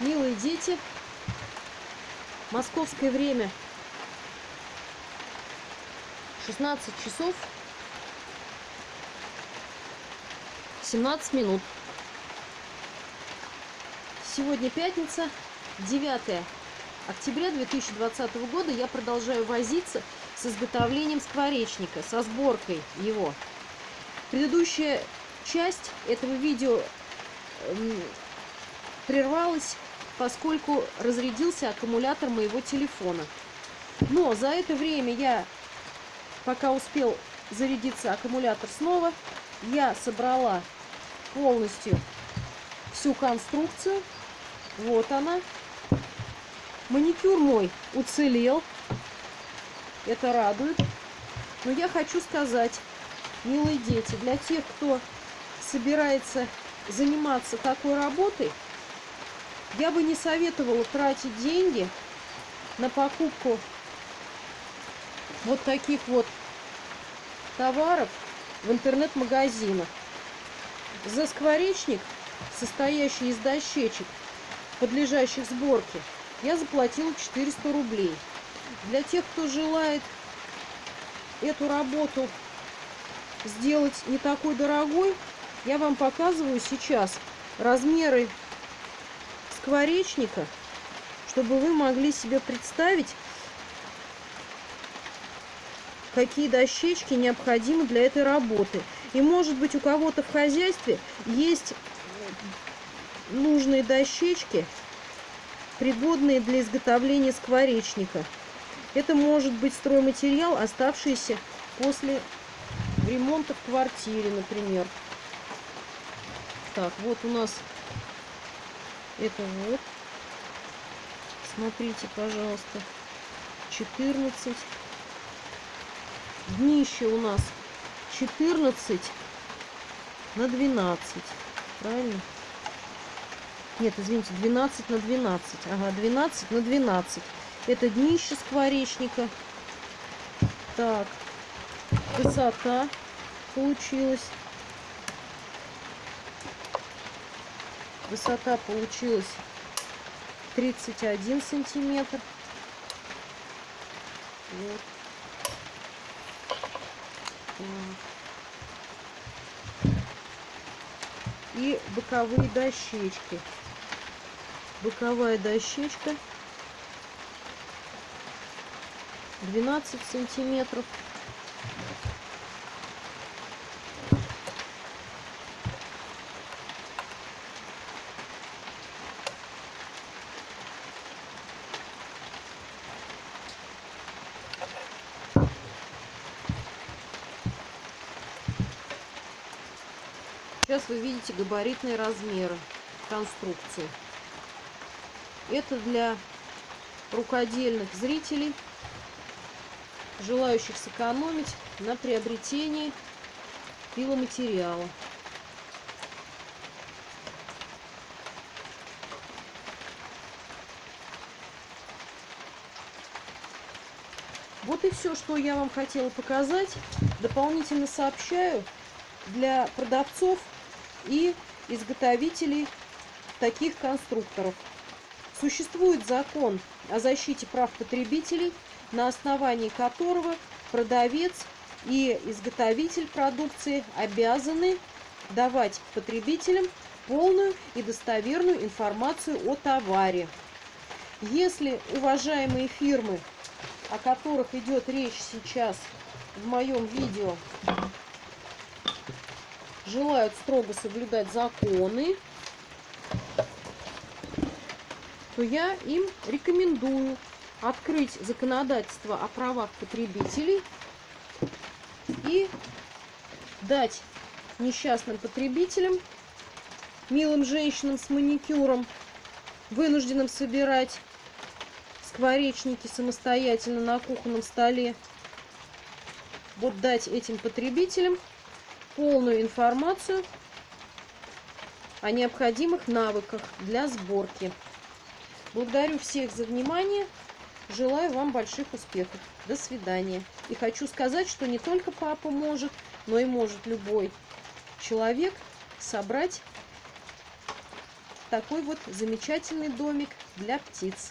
Милые дети, московское время 16 часов 17 минут. Сегодня пятница, 9 октября 2020 года. Я продолжаю возиться с изготовлением скворечника, со сборкой его. Предыдущая часть этого видео прервалась, поскольку разрядился аккумулятор моего телефона. Но за это время я, пока успел зарядиться аккумулятор снова, я собрала полностью всю конструкцию. Вот она. Маникюр мой уцелел. Это радует. Но я хочу сказать, милые дети, для тех, кто собирается заниматься такой работой, я бы не советовала тратить деньги на покупку вот таких вот товаров в интернет-магазинах. За скворечник, состоящий из дощечек, подлежащих сборке, я заплатила 400 рублей. Для тех, кто желает эту работу сделать не такой дорогой, я вам показываю сейчас размеры скворечника, чтобы вы могли себе представить, какие дощечки необходимы для этой работы. И может быть у кого-то в хозяйстве есть нужные дощечки, пригодные для изготовления скворечника. Это может быть стройматериал, оставшийся после ремонта в квартире, например. Так, вот у нас это вот. Смотрите, пожалуйста. 14. Днище у нас 14 на 12. Правильно? Нет, извините, 12 на 12. Ага, 12 на 12. Это днище скворечника. Так, высота получилась Высота получилась 31 сантиметр. Вот. И боковые дощечки. Боковая дощечка 12 сантиметров. Сейчас вы видите габаритные размеры конструкции. Это для рукодельных зрителей, желающих сэкономить на приобретении пиломатериала. Вот и все, что я вам хотела показать. Дополнительно сообщаю для продавцов и изготовителей таких конструкторов. Существует закон о защите прав потребителей, на основании которого продавец и изготовитель продукции обязаны давать потребителям полную и достоверную информацию о товаре. Если уважаемые фирмы, о которых идет речь сейчас в моем видео, желают строго соблюдать законы, то я им рекомендую открыть законодательство о правах потребителей и дать несчастным потребителям, милым женщинам с маникюром, вынужденным собирать скворечники самостоятельно на кухонном столе, вот дать этим потребителям полную информацию о необходимых навыках для сборки. Благодарю всех за внимание. Желаю вам больших успехов. До свидания. И хочу сказать, что не только папа может, но и может любой человек собрать такой вот замечательный домик для птиц.